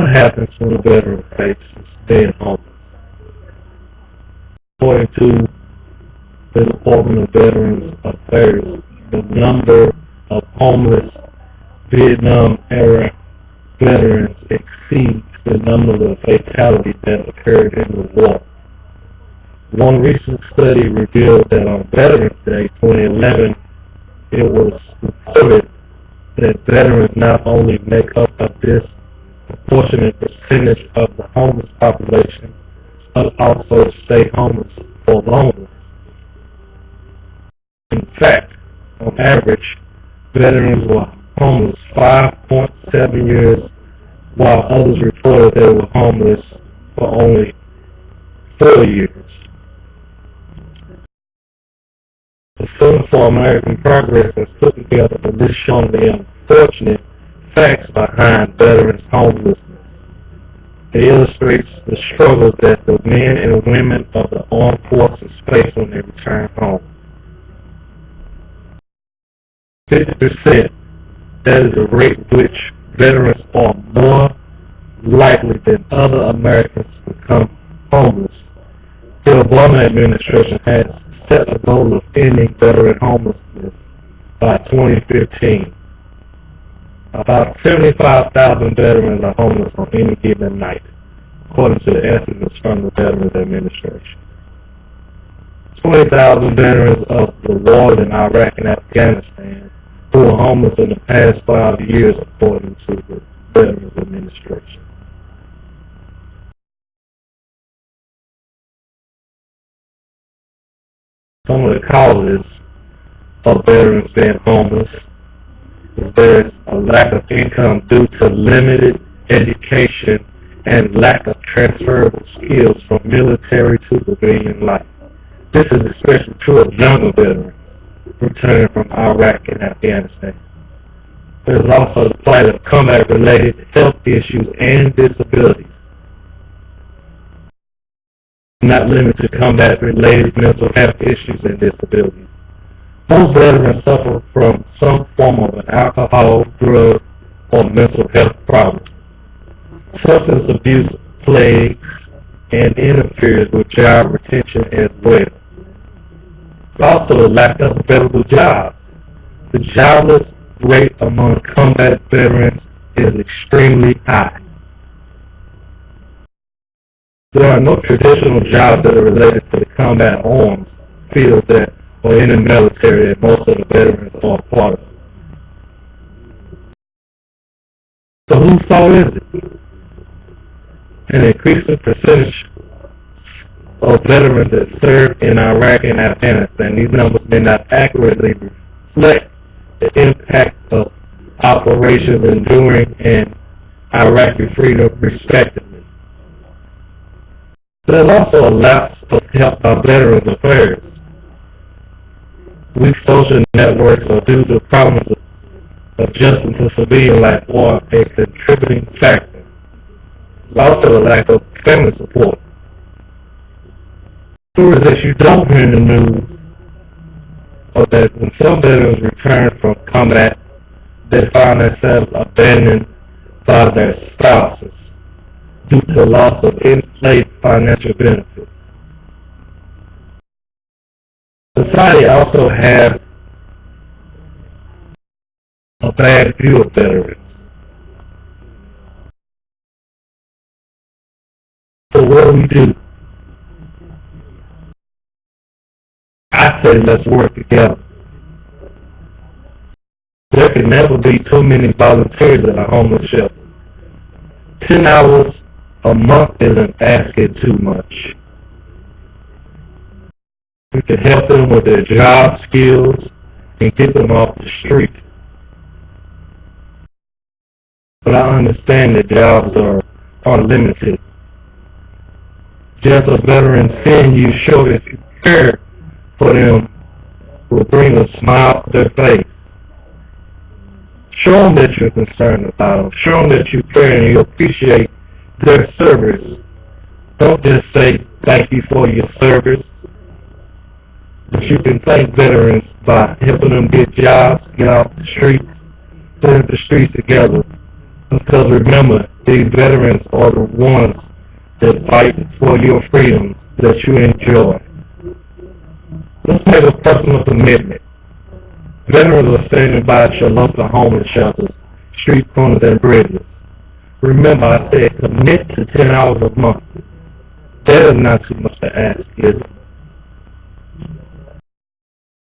what happens when a veteran faces staying homeless. According to the Department of Veterans Affairs, the number of homeless Vietnam era veterans exceeds the number of fatalities that occurred in the war. One recent study revealed that on Veterans Day 2011, it was reported that veterans not only make up a disproportionate percentage of the homeless population, but also stay homeless for longer. In fact, on average, veterans were homeless 5.7 years, while others reported they were homeless for only four years. The Center for American Progress has put together a list showing the unfortunate facts behind veterans' homelessness. It illustrates the struggles that the men and women of the armed forces face when they return home. Fifty percent, that is the rate which veterans are more likely than other Americans to become homeless. The Obama administration has set a goal of ending veteran homelessness by 2015. About 75,000 veterans are homeless on any given night, according to the estimates from the Veterans Administration. 20,000 veterans of the wars in Iraq and Afghanistan who were homeless in the past five years, according to the Veterans Administration. Some of the causes of veterans being homeless is there is a lack of income due to limited education and lack of transferable skills from military to civilian life. This is especially true of younger veterans returning from Iraq and Afghanistan. There's also the plight of combat-related health issues and disabilities. Not limited to combat-related mental health issues and disabilities. Most veterans suffer from some form of an alcohol, drug, or mental health problem. Substance abuse plagues and interferes with job retention as well. Also, the lack of available jobs. The jobless rate among combat veterans is extremely high. There are no traditional jobs that are related to the combat arms field that are in the military that most of the veterans are part of. So whose fault is it? An increasing percentage of veterans that served in Iraq and Afghanistan. These numbers may not accurately reflect the impact of operations enduring and Iraqi freedom respectively. There's also a lapse of help by Veterans Affairs. Weak social networks are due to problems of adjusting to civilian life or a contributing factor. Also a lack of family support. Stories that you don't hear in the news are that when some veterans return from combat, they find themselves abandoned by their spouses due to the loss of in-place financial benefits. Society also has a bad view of veterans. So what do we do? I say let's work together. There can never be too many volunteers at a homeless shelter. Ten hours a month isn't asking too much. We can help them with their job skills and get them off the street. But I understand that jobs are, are limited. Just a veteran seeing you show that you care for them will bring a smile to their face. Show them that you're concerned about them. Show them that you care and you appreciate their service. Don't just say thank you for your service. You can thank veterans by helping them get jobs, get off the streets, put the streets together. Because remember, These veterans are the ones that fight for your freedom that you enjoy. Let's make a personal commitment. Veterans are standing by your local homeless shelters, street corners, and bridges. Remember, I said commit to ten hours a month. That is not too much to ask, is it?